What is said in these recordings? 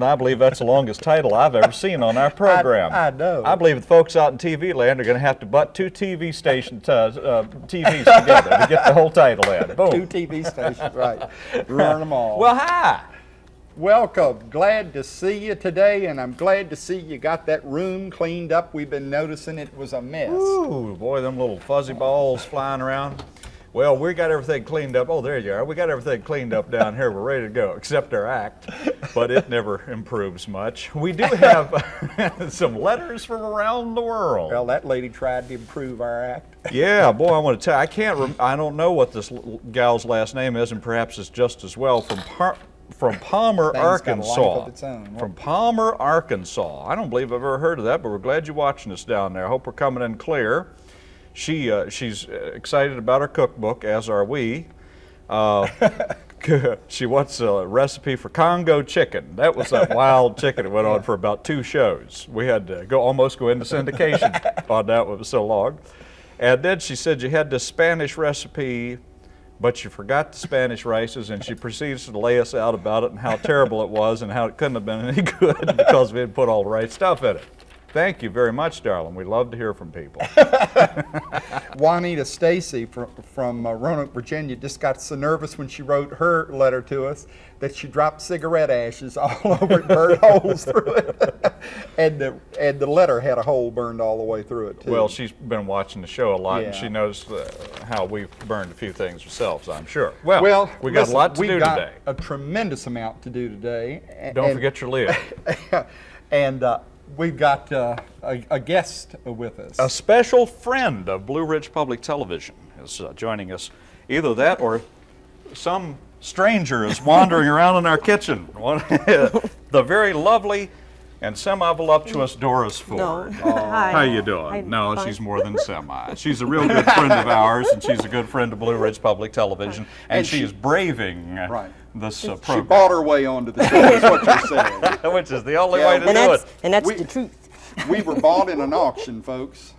Laban, I believe that's the longest title I've ever seen on our program. I know. I believe the folks out in TV land are going to have to butt two TV stations, uh, uh, TVs together to get the whole title in. Boom. Two TV stations, right. Run them all. Well, hi. Welcome. Glad to see you today, and I'm glad to see you got that room cleaned up. We've been noticing it was a mess. Ooh, boy, them little fuzzy balls flying around. Well, we got everything cleaned up. Oh, there you are. We got everything cleaned up down here. We're ready to go, except our act, but it never improves much. We do have some letters from around the world. Well, that lady tried to improve our act. Yeah, boy, I want to tell you, I can't, rem- I don't know what this gal's last name is, and perhaps it's just as well, from Par- from Palmer, Thing's got a life Arkansas. of its own. From Palmer, Arkansas. I don't believe I've ever heard of that, but we're glad you're watching us down there. I hope we're coming in clear. She, uh, she's excited about her cookbook, as are we. Uh, she wants a recipe for Congo chicken. That was that wild chicken that went on for about two shows. We had to go almost go into syndication on that one. It was so long. And then she said you had this Spanish recipe, but you forgot the Spanish rices, and she proceeds to lay us out about it and how terrible it was and how it couldn't have been any good because we didn't put all the right stuff in it. Thank you very much, darling. We love to hear from people. Juanita Stacy from, from uh, Roanoke, Virginia, just got so nervous when she wrote her letter to us that she dropped cigarette ashes all over it, burned holes through it, and the and the letter had a hole burned all the way through it too. Well, she's been watching the show a lot, and she knows uh, how we've burned a few things ourselves, I'm sure. Well, well, we got listen, a lot to we've do got today. A tremendous amount to do today. Don't and- forget your lid. and uh, we've got uh, a, a guest with us. a special friend of Blue Ridge Public Television is uh, joining us. Either that or some stranger is wandering around in our kitchen. The very lovely and semi-voluptuous Doris Ford. Hi. How you doing? I'm no, fine. she's more than semi. She's a real good friend of ours, and she's a good friend of Blue Ridge Public Television, and, And she, she- is braving Right. This uh, she bought her way onto the show, is what you're saying. which is the only Yeah, way to And do that's, it. and that's We- the truth. We were bought in an auction, folks.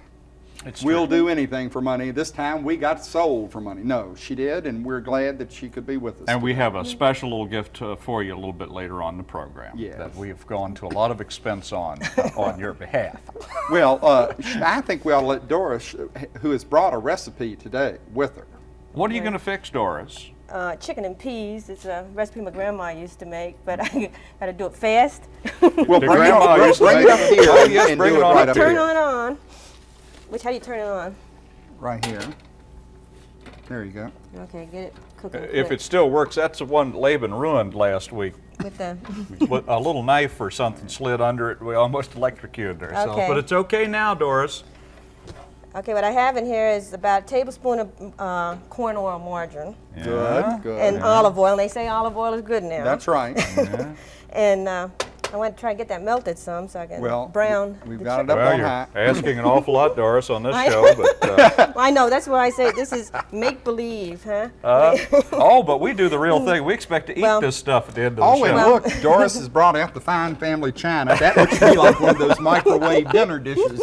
It's We'll true. do anything for money. This time we got sold for money. No, she did, and we're glad that she could be with us. And we have a special little gift uh, for you a little bit later on in the program Yes. that we've gone to a lot of expense on uh, on your behalf. Well, uh, I think we ought to let Doris, who has brought a recipe today with her. What are you going to fix, Doris? Uh, chicken and peas is a recipe my grandma used to make, but I got to do it fast. Well, The bring it, grandma up, bring, used to bring it make- up here Oh, yes, and bring do it it on right up up turn here. it on. Which, how do you turn it on? Right here. There you go. Okay, get it cooking. If it still works, that's the one Laban ruined last week. With the, With a little knife or something slid under it. We almost electrocuted ourselves. Okay. But it's okay now, Doris. Okay, what I have in here is about a tablespoon of uh, corn oil margarine Yeah. Good, good. and olive oil. And they say olive oil is good now. That's right. And uh, I want to try and get that melted some so I can Well, brown. we've got it up Well, on you're high. asking an awful lot, Doris, on this show. But uh, I know, that's why I say this is make believe, huh? uh, oh, but we do the real thing. We expect to eat Well- this stuff at the end of the Oh, and show. look, Doris has brought out the fine family china. That looks to me like one of those microwave dinner dishes.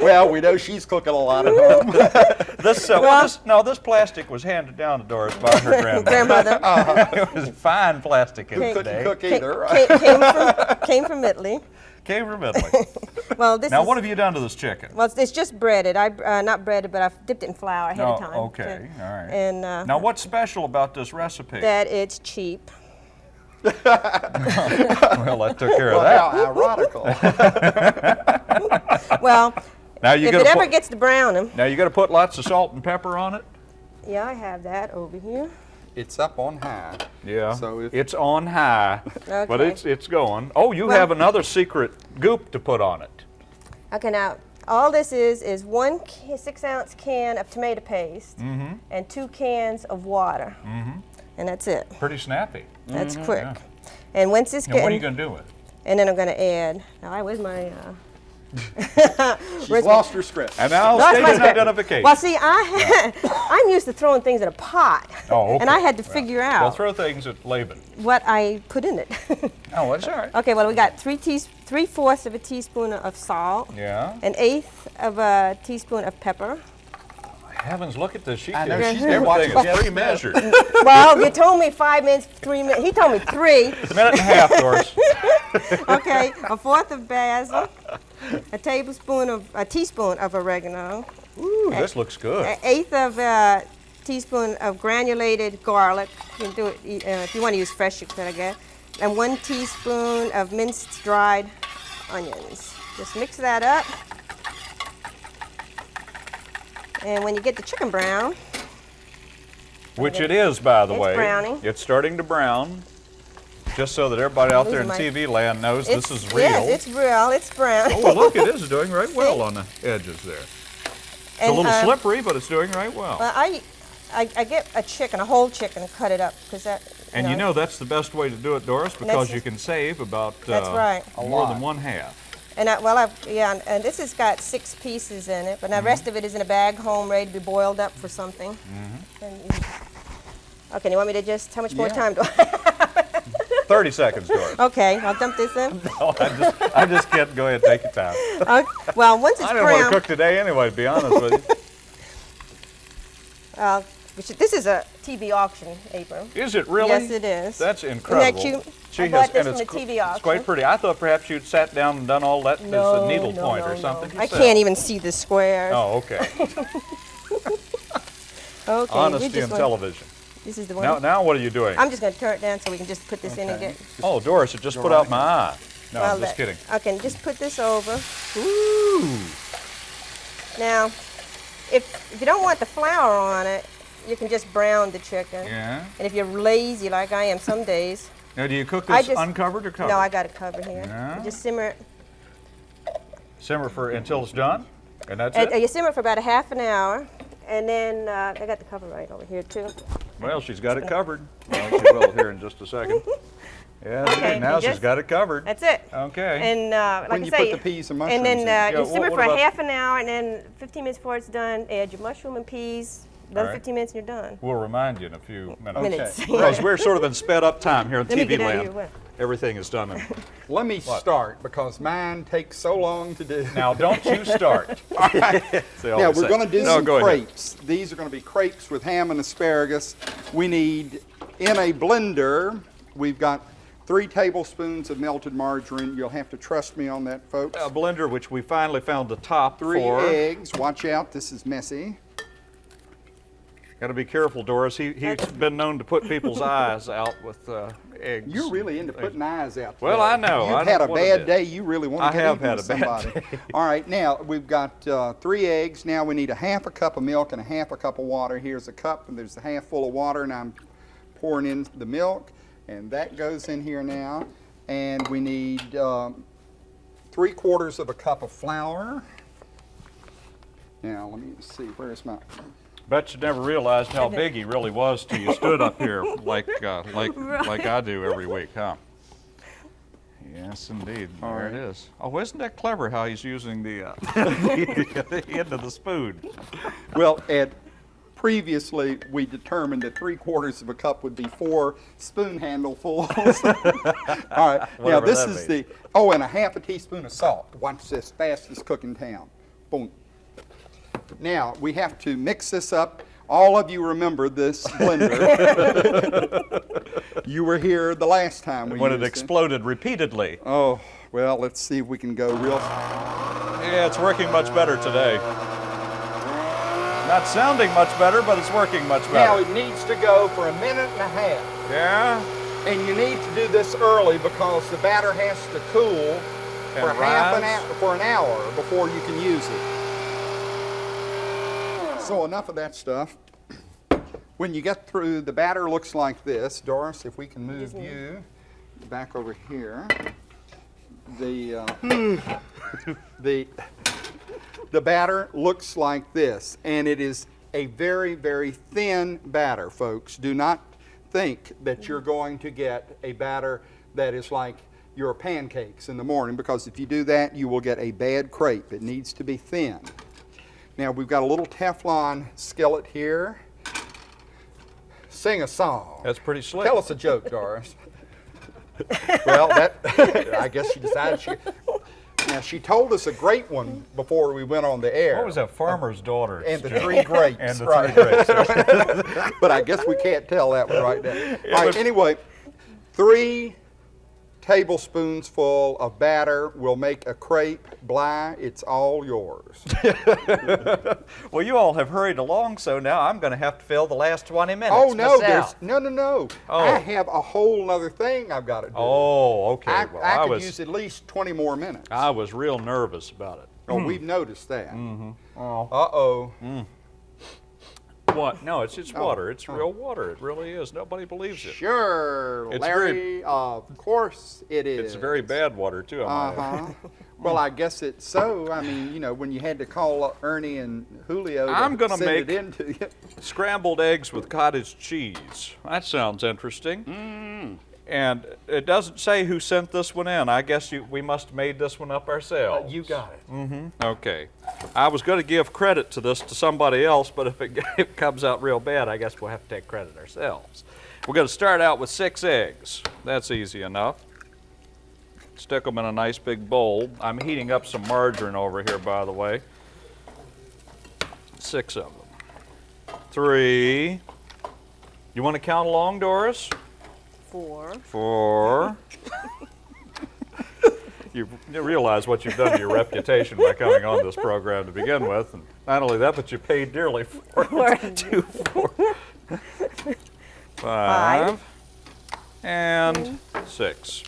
Well, we know she's cooking a lot at home. This, uh, well, this, no, this plastic was handed down to Doris by her grandmother. Grandmother it was fine plastic in the Couldn't day. cook came, either. came, came from, came from Italy. Came from Italy. Well, this now, is, what have you done to this chicken? well, it's, it's just breaded. I uh, not breaded, but I've dipped it in flour ahead Oh, of time. okay, all right. And uh, Now, what's special about this recipe? that it's cheap. well, I took care of Well, that. how ironical. Well, Now you if it to ever put, gets to brown them. now you got to put lots of salt and pepper on it. yeah, I have that over here. it's up on high. Yeah. So if- it's on high, okay. but it's it's going. Oh, you Well- have another secret goop to put on it. Okay, now all this is is one six ounce can of tomato paste Mm-hmm. and two cans of water, mm -hmm. and that's it. Pretty snappy. That's quick. yeah. And once it's Now, what are you going to do with it? and then I'm going to add. Now, I where's my? Uh, She's Where's my- lost her script. And now That's state my identification. Well, see, I I'm used to throwing things in a pot, oh, okay. and I had to Well, figure Well, out throw things at Laban. what I put in it. Oh, that's all right. okay, well, we got three teas three fourths of a teaspoon of salt, Yeah. an eighth of a teaspoon of pepper, Heavens, look at this. She I know, can- she's been everything watching is pre-measured. Well, you told me five minutes, three minutes. He told me three. a minute and a half, Doris. Okay, a fourth of basil, a tablespoon of, a teaspoon of oregano, Ooh, this looks good. an eighth of a teaspoon of granulated garlic. You can do it uh, if you want to use fresh, you could, I guess. And one teaspoon of minced dried onions. Just mix that up. And when you get the chicken brown, Which it is, by the It's way. browning. It's starting to brown. Just so that everybody out there in my- TV land knows it's, this is real. Yes, it's real. It's brown. oh, look, it is doing right well on the edges there. It's a little uh, slippery, but it's doing right well. Well, I, I, I get a chicken, a whole chicken, and cut it up because that. and you know that's the best way to do it, Doris, because you can save about That's uh, right. A more lot. than one half. And I, well, I, yeah, and, and this has got six pieces in it, but Mm-hmm. the rest of it is in a bag home, ready to be boiled up for something. Mm-hmm. And you- okay, you want me to just? How much more time do I? 30 seconds, Doris. okay, I'll dump this in. Oh, I just, I just can't go ahead and take your time. Okay, well, once it's I didn't want to cook today anyway, to be honest with you. uh, this is a TV auction apron. Is it really? Yes, it is. That's incredible. Isn't that cute? She I has, bought this and from it's, the TV it's quite pretty. I thought perhaps you'd sat down and done all that as No, a needle no, point no, or no. something. I can't even see the squares. Oh, okay. okay, Honesty in television. This is the one. Now, now what are you doing? I'm just going to turn it down so we can just put this in and Okay. get. oh, Doris, it just put out my eye. No, well, I'm just that- kidding. Okay, just put this over. Ooh. Now, if, if you don't want the flour on it, you can just brown the chicken. Yeah. And if you're lazy like I am some days, Now, do you cook I this just- uncovered or covered? no, I got it covered here. Yeah. Just simmer it. Simmer for until it's done, and that's And, it. you simmer it for about a half an hour, and then uh, I got the cover right over here too. Well, she's got it covered. Well, she will here in just a second. Yeah, Okay, now you she's just- got it covered. That's it. Okay. And uh, like When I you say, put the peas and and then mushrooms in. uh, Yeah, you what- simmer what for a half an hour, and then 15 minutes before it's done, add your mushroom and peas. Another All right. 15 minutes, and you're done. We'll remind you in a few minutes. Minutes. Because we're sort of in sped up time here on Let me TV get out of land. Your way. Everything is done. In. Let me start because mine takes so long to do. Now, don't you start. They Now we're say. going to do No, some go ahead. crepes. These are going to be crepes with ham and asparagus. We need in a blender. We've got three tablespoons of melted margarine. You'll have to trust me on that, folks. A blender, which we finally found the top Three for. eggs. Watch out, this is messy. Got to be careful, Doris. He, he's been known to put people's eyes out with uh, eggs. You're really into putting eyes out. Well. I know. You've I had a bad day. You really want to I get have had a bad somebody. day. All right, now we've got uh, three eggs. Now we need a half a cup of milk and a half a cup of water. Here's a cup, and there's a half full of water, and I'm pouring in the milk, and that goes in here now. And we need um, three quarters of a cup of flour. Now let me see. Where's my? Bet you never realized how big he really was till you stood up here like uh, like like I do every week, huh? Yes, indeed. All there right. it is. Oh, isn't that clever how he's using the, uh, the end of the spoon? Well, Ed, previously we determined that three quarters of a cup would be four spoon handlefuls. All right, now this is means. the, oh, and a half a teaspoon of salt. Watch this, fastest cook in town. Boom. Now, we have to mix this up. All of you remember this blender. you were here the last time we When it exploded repeatedly. Oh, well, let's see if we can go real. Yeah, it's working much better today. Not sounding much better, but it's working much better. Now, it needs to go for a minute and a half. Yeah? And you need to do this early because the batter has to cool for half an hour, for an hour before you can use it. So enough of that stuff. When you get through, the batter looks like this. Doris, if we can move you back over here. The, uh, the, the batter looks like this, and it is a very, very thin batter, folks. Do not think that you're going to get a batter that is like your pancakes in the morning, because if you do that, you will get a bad crepe. It needs to be thin. Now we've got a little Teflon skillet here. Sing a song. That's pretty slick. Tell us a joke, Doris. well, that I guess she decided she. Now, she told us a great one before we went on the air. What was that? Farmer's daughter. And the Joe. three grapes. And the right. three grapes. but I guess we can't tell that one right now. All right, anyway, three tablespoons full of batter will make a crepe. Bly, it's all yours. well, you all have hurried along, so now I'm going to have to fill the last 20 minutes. oh, no, there's, no, no, no. Oh. I have a whole other thing I've got to do. Oh, okay. I, well, I I, could was use at least 20 more minutes. I was real nervous about it. oh, we've noticed that. Oh. Uh-oh. Mm. What? No, it's it's Oh, water. It's real water. It really is. Nobody believes it. Sure, It's Larry, very- of course it is. It's very bad water too. Add. Uh-huh. well, I guess it's so. I mean, you know, when you had to call Ernie and Julio to I'm send it make-. Scrambled eggs with cottage cheese. That sounds interesting. Mm. And it doesn't say who sent this one in. I guess you, we must have made this one up ourselves. Uh, You got it. Mm-hmm. Okay. I was going to give credit to this to somebody else, but if it, if it comes out real bad, I guess we'll have to take credit ourselves. We're going to start out with six eggs. That's easy enough. Stick them in a nice big bowl. I'm heating up some margarine over here, by the way. Six of them. Three. You want to count along, Doris? Four. Four. you you realize what you've done to your reputation by coming on this program to begin with. And not only that, but you paid dearly for it. Two, four, five, and six.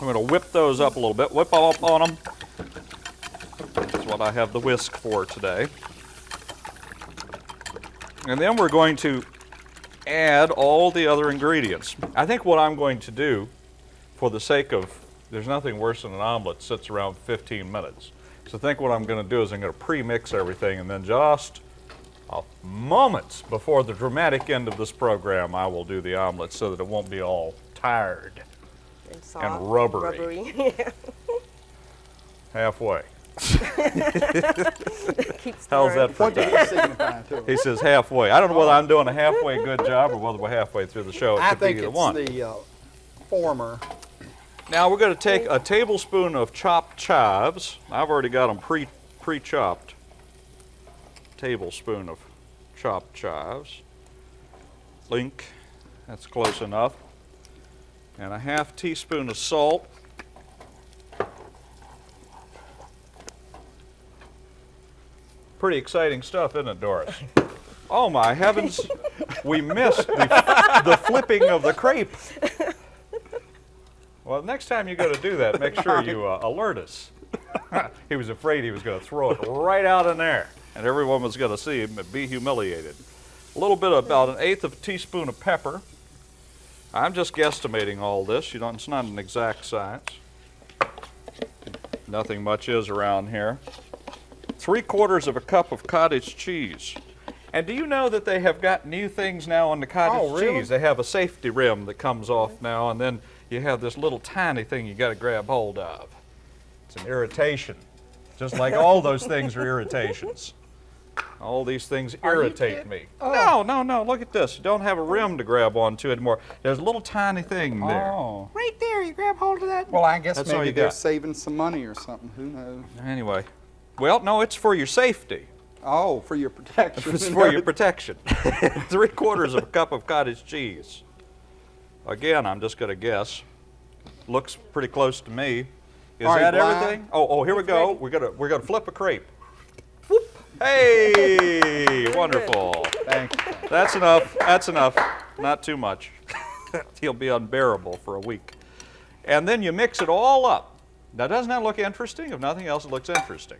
I'm going to whip those up a little bit. Whip up on them. That's what I have the whisk for today. And then we're going to add all the other ingredients. I think what I'm going to do, for the sake of, there's nothing worse than an omelet sits around 15 minutes. So I think what I'm going to do is I'm going to pre-mix everything and then just moments before the dramatic end of this program, I will do the omelet so that it won't be all tired And, soft, rubbery. rubbery. halfway. Keep How's that for What time? he signify to He us? says halfway. I don't know whether I'm doing a halfway good job or whether we're halfway through the show. It I could think be either it's one. the uh, former. Now we're going to take a tablespoon of chopped chives. I've already got them pre pre chopped. Tablespoon of chopped chives. Link, that's close enough. And a half teaspoon of salt. Pretty exciting stuff, isn't it, Doris? Oh my heavens, we missed the, the flipping of the crepe. Well, next time you go to do that, make sure you uh, alert us. he was afraid he was going to throw it right out in there, and everyone was going to see him and be humiliated. A little bit, about an eighth of a teaspoon of pepper. I'm just guesstimating all this. You don't. It's not an exact science. Nothing much is around here. Three quarters of a cup of cottage cheese. And do you know that they have got new things now on the cottage Oh, really? cheese? They have a safety rim that comes off now, and then you have this little tiny thing you got to grab hold of. It's an irritation, just like all those things are irritations. All these things Are irritate me. Oh. No, no, no. Look at this. You don't have a rim to grab onto anymore. There's a little tiny thing there. Oh. Right there. You grab hold of that. Well, I guess That's maybe you they're got. saving some money or something. Who knows? Anyway, well, no, it's for your safety. Oh, for your protection. It's for your protection. Three quarters of a cup of cottage cheese. Again, I'm just going to guess. Looks pretty close to me. Is right, that everything? Oh, oh, here we go. We're gonna we're gonna flip a crepe. Whoop. Hey, wonderful. Thank you. That's enough. That's enough. Not too much. He'll be unbearable for a week. And then you mix it all up. Now, doesn't that look interesting? If nothing else, it looks interesting.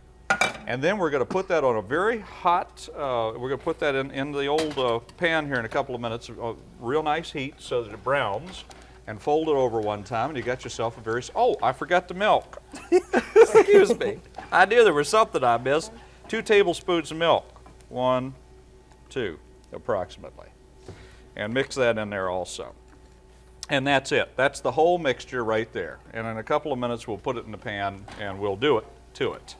And then we're going to put that on a very hot, uh, we're going to put that in, in the old uh, pan here in a couple of minutes, uh, real nice heat so that it browns, and fold it over one time, and you got yourself a very, oh, I forgot the milk. Excuse me. I knew there was something I missed. Two tablespoons of milk. One, two, approximately. And mix that in there also. And that's it. That's the whole mixture right there. And in a couple of minutes, we'll put it in the pan and we'll do it to it.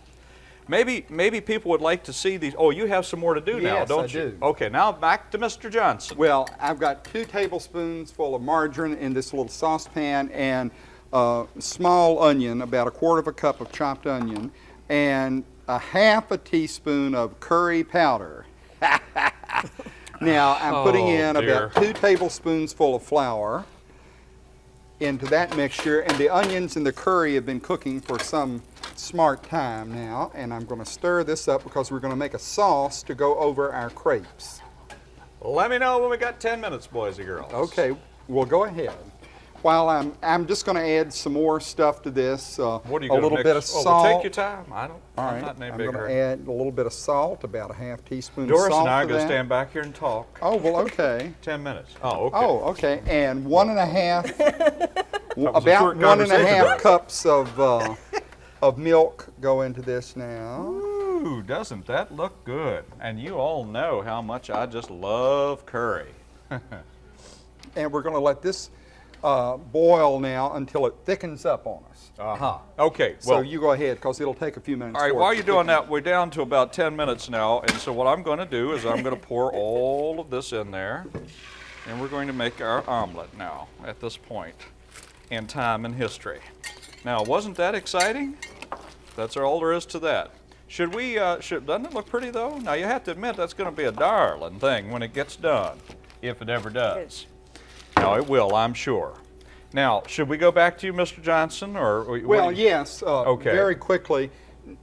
Maybe, maybe people would like to see these. Oh, you have some more to do now, don't I you? do. Okay, now back to Mr. Johnson. Well, I've got two tablespoons full of margarine in this little saucepan, and a small onion, about a quarter of a cup of chopped onion, and a half a teaspoon of curry powder. now I'm oh, putting Oh, in dear. about two tablespoons full of flour into that mixture, and the onions and the curry have been cooking for some smart time now, and I'm going to stir this up because we're going to make a sauce to go over our crepes. Let me know when we got 10 minutes, boys and girls. Okay, well go ahead. While I'm, I'm just going to add some more stuff to this. Uh, What are you a little mix? bit of oh, salt. well, take your time. I don't. All I'm right, not any I'm going to add a little bit of salt, about a half teaspoon Doris of salt. and I are going to stand back here and talk. Oh well, okay. 10 minutes. Oh, okay. Oh, okay, and one and a half, about one and a conversation, cups of uh, of milk go into this now. Ooh, doesn't that look good? And you all know how much I just love curry. And we're going to let this uh, boil now until it thickens up on us. Uh huh. Okay. So Well, you go ahead, because it'll take a few minutes. all right. While you're doing that, we're down to about 10 minutes now, and so what I'm going to do is I'm going to pour all of this in there, and we're going to make our omelet now at this point in time in history. Now, wasn't that exciting? That's all there is to that. Should we? Uh, should doesn't it look pretty though? Now you have to admit that's going to be a darling thing when it gets done, if it ever does. Now it will, I'm sure. Now, should we go back to you, Mr. Johnson, or what Well, you- yes. Uh, Okay. Very quickly,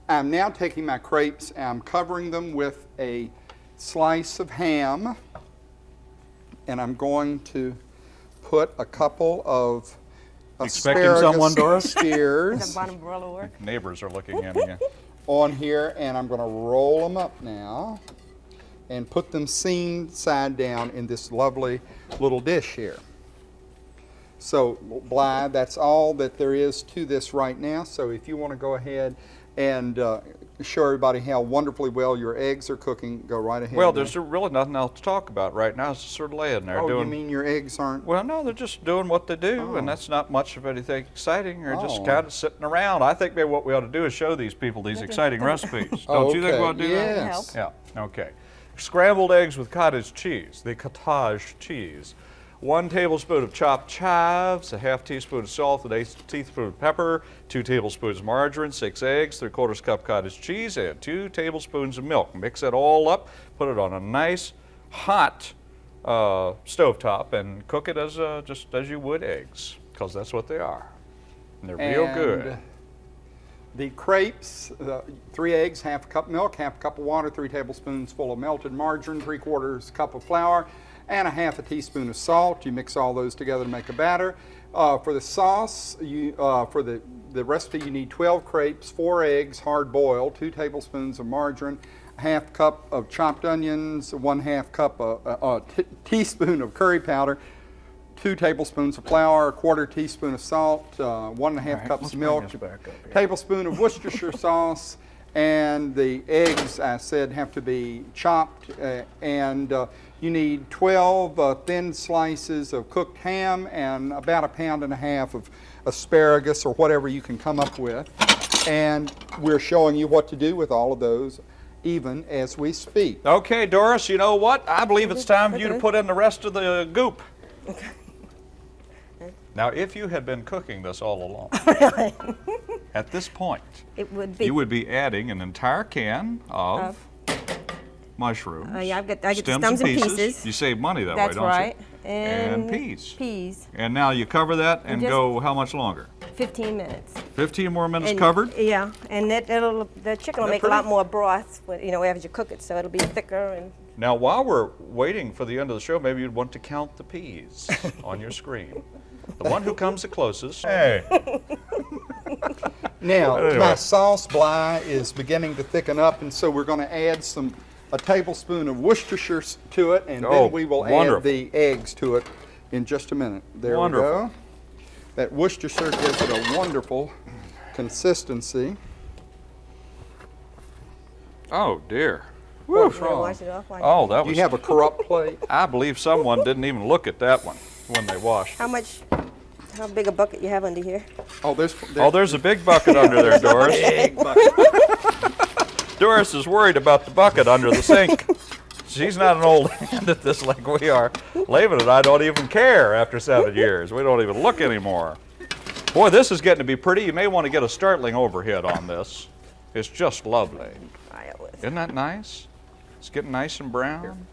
I'm now taking my crepes. and I'm covering them with a slice of ham, and I'm going to put a couple of Expecting asparagus someone, Doris? The spears bottom umbrella work. Neighbors are looking in again. on here, and I'm going to roll them up now and put them seam side down in this lovely little dish here. So, Bly, that's all that there is to this right now. So, if you want to go ahead and uh, show everybody how wonderfully well your eggs are cooking, go right ahead. Well, now. there's really nothing else to talk about right now. It's just sort of laying there Oh, doing. you mean your eggs aren't? Well, no, they're just doing what they do, oh. and Oh. that's not much of anything exciting. They're just Oh. kind of sitting around. I think maybe what we ought to do is show these people these exciting recipes. Don't you think we Okay, ought to do that? yes. Yeah, okay. Scrambled eggs with cottage cheese, the cottage cheese. One tablespoon of chopped chives, a half teaspoon of salt, an eighth teaspoon of pepper, two tablespoons of margarine, six eggs, three quarters cup cottage cheese, and two tablespoons of milk. Mix it all up, put it on a nice hot uh, stovetop, and cook it as uh, just as you would eggs, because that's what they are. And they're real good. The crepes, uh, three eggs, half a cup milk, half a cup of water, three tablespoons full of melted margarine, three quarters cup of flour, and a half a teaspoon of salt. You mix all those together to make a batter. Uh, for the sauce, you, uh, for the, the recipe, you need 12 crepes, four eggs, hard boiled, two tablespoons of margarine, a half cup of chopped onions, one half cup, of, uh, a t- teaspoon of curry powder, two tablespoons of flour, a quarter teaspoon of salt, uh, one and a half right, cups of milk, this back up here. tablespoon of Worcestershire sauce, and the eggs, I said, have to be chopped. Uh, and uh, you need 12 uh, thin slices of cooked ham and about a pound and a half of asparagus or whatever you can come up with. And we're showing you what to do with all of those even as we speak. Okay, Doris, you know what? I believe it's time for you to put in the rest of the goop. Now, if you had been cooking this all along, at this point, It would be. you would be adding an entire can of Of? Mushrooms. Uh, yeah, I've got- I get stems stems and pieces. pieces. You save money that That's way, don't right. you? And, peas. Peas. And now you cover that and just- go how much longer? 15 minutes. 15 more minutes And- covered? Yeah, and that, it'll, the chicken will That make a lot more broth, when- you know, as you cook it, so it'll be thicker and Now, while we're waiting for the end of the show, maybe you'd want to count the peas on your screen. The one who comes the closest. Hey. Now, Anyway. my sauce bly is beginning to thicken up, and so we're going to add some a tablespoon of Worcestershire to it, and Oh, then we will wonderful. add the eggs to it in just a minute. There Wonderful. we go. That Worcestershire gives it a wonderful consistency. Oh, dear. What's wrong? wash it off. while Oh, that Do was. you have a corrupt plate? I believe someone didn't even look at that one when they washed. How much, how big a bucket you have under here? Oh, there's. Oh, there's a big bucket under there, Doris. Doris is worried about the bucket under the sink. She's not an old hand at this like we are. Laban and I don't even care after seven years. We don't even look anymore. Boy, this is getting to be pretty. You may want to get a startling overhead on this. It's just lovely. Try it with- Isn't that nice? It's getting nice and brown.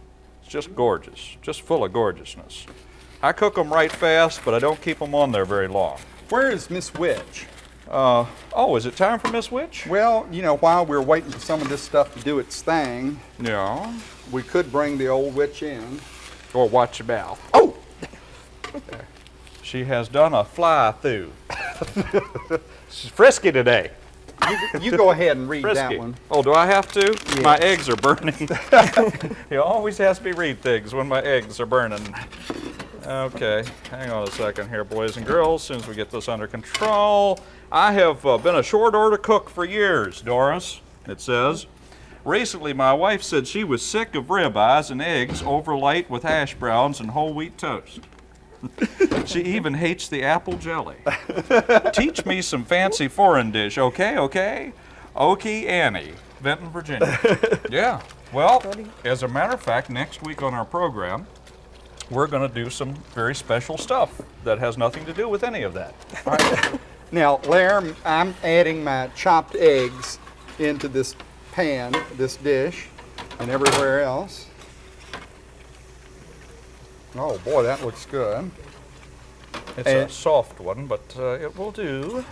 It's just gorgeous, just full of gorgeousness. I cook them right fast, but I don't keep them on there very long. Where is Miss Witch? Uh, oh, is it time for Miss Witch? Well, you know, while we're waiting for some of this stuff to do its thing, Yeah. we could bring the old witch in. Or watch your mouth. Oh! She has done a fly through. She's frisky today. You, you go ahead and read Frisky. that one. Oh, do I have to? My eggs are burning. he always has me read things when my eggs are burning. Okay, hang on a second here, boys and girls. As soon as we get this under control, I have uh, been a short order cook for years, Doris. It says. Recently, my wife said she was sick of ribeyes and eggs overlaid with hash browns and whole wheat toast. she even hates the apple jelly. Teach me some fancy foreign dish, okay, okay? Okie Annie, Benton, Virginia. yeah. Well, as a matter of fact, next week on our program, we're going to do some very special stuff that has nothing to do with any of that. Now, Lair, I'm adding my chopped eggs into this pan, this dish, and everywhere else. Oh boy, that looks good. It's a soft one, but uh, it will do.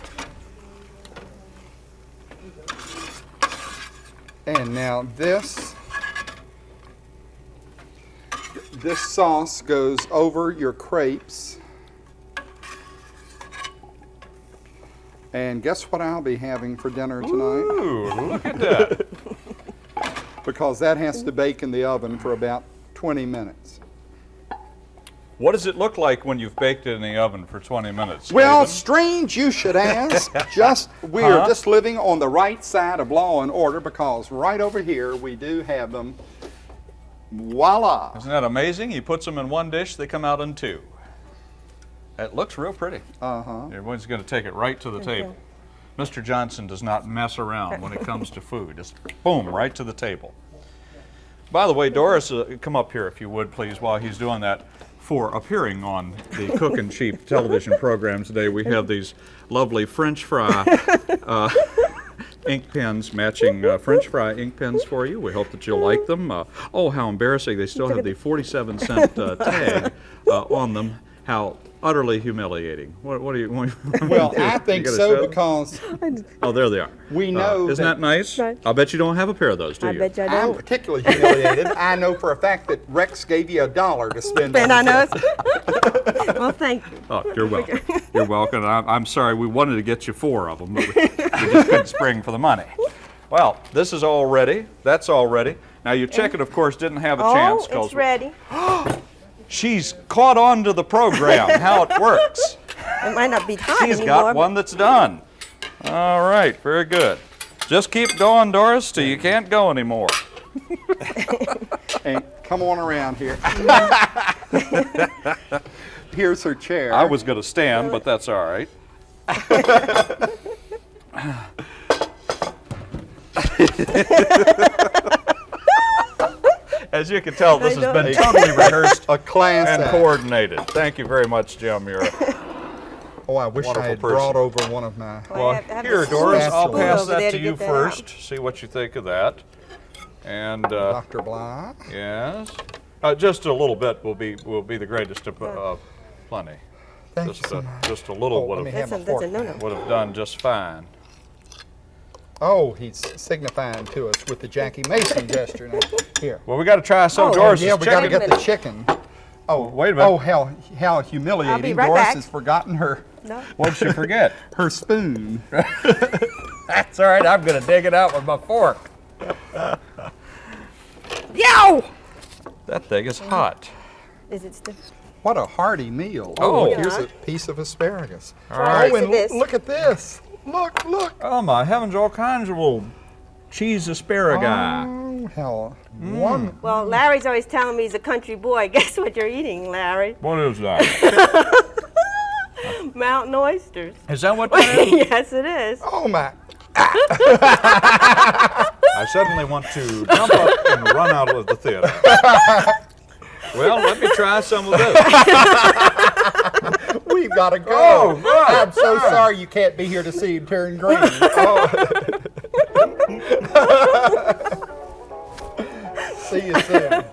And now this, this sauce goes over your crepes. And guess what I'll be having for dinner tonight? Ooh, look at that. Because that has to bake in the oven for about 20 minutes. what does it look like when you've baked it in the oven for 20 minutes? Well, strange you should ask. just we are Huh? just living on the right side of law and order because right over here we do have them. Voila! Isn't that amazing? He puts them in one dish, they come out in two. It looks real pretty. Uh huh. Everyone's going to take it right to the table. Mr. Johnson does not mess around when it comes to food. Just boom, right to the table. By the way, Doris, uh, come up here if you would, please, while he's doing that. For appearing on the Cookin' Cheap television program today, we have these lovely French fry uh, ink pens, matching uh, French fry ink pens for you. We hope that you'll like them. Uh, oh, how embarrassing! They still have the 47 cent uh, tag uh, on them. How utterly humiliating. What, what do you? What do Well, do? I think so show because Oh, there they are. We Uh, know isn't that- that, nice? Right. I'll bet you don't have a pair of those, do I you? bet you I I'm particularly humiliated. I know for a fact that Rex gave you a dollar to spend. And I know. it's- Well, thank you. Oh, you're welcome. You're welcome. I'm, I'm sorry. We wanted to get you four of them, but we, we just couldn't spring for the money. Well, this is all ready. That's all ready. Now your chicken, of course, didn't have a Oh, chance it's ready. she's caught on to the program, how it works. It might not be hot She's anymore. got one that's done. All right, very good. Just keep going, Doris, till you can't go anymore. And come on around here. Here's her chair. I was going to stand, but that's all right. As you can tell, this has been totally rehearsed a class and act. coordinated. Thank you very much, Jim. You're Oh, I wish I had person. brought over one of my. Well, well. have- have Here, Doris, I'll pass that to to you that first. out. See what you think of that. And uh, Dr. Bly. yes, uh, just a little bit will be will be the greatest of uh, plenty. Thank you Just so a, much. just a little Oh, would let have have That's a a, that's a fork. no-no. would have done just fine. Oh, he's signifying to us with the Jackie Mason gesture. Now, here. Well, we got to try some Oh, Doris's yeah, we got to get the chicken. Oh, wait a minute. Oh, how how humiliating! right Doris back. has forgotten her No. What'd she forget? her spoon. That's all right. I'm going to dig it out with my fork. Yow! That thing is hot. Is it still? What a hearty meal! Oh. oh look, here's a piece of asparagus. right. Oh, and Look at this. Look! Look, look! Oh my heavens! All kinds of little cheese asparagus. Oh, hell. Mm. one. Well, Larry's always telling me he's a country boy. Guess what you're eating, Larry? What is that? Mountain oysters. is that what that is? yes, it is. Oh my! I suddenly want to jump up and run out of the theater. well, let me try some of this gotta go. Oh, I'm so sorry you can't be here to see him turn green. Oh. see you soon.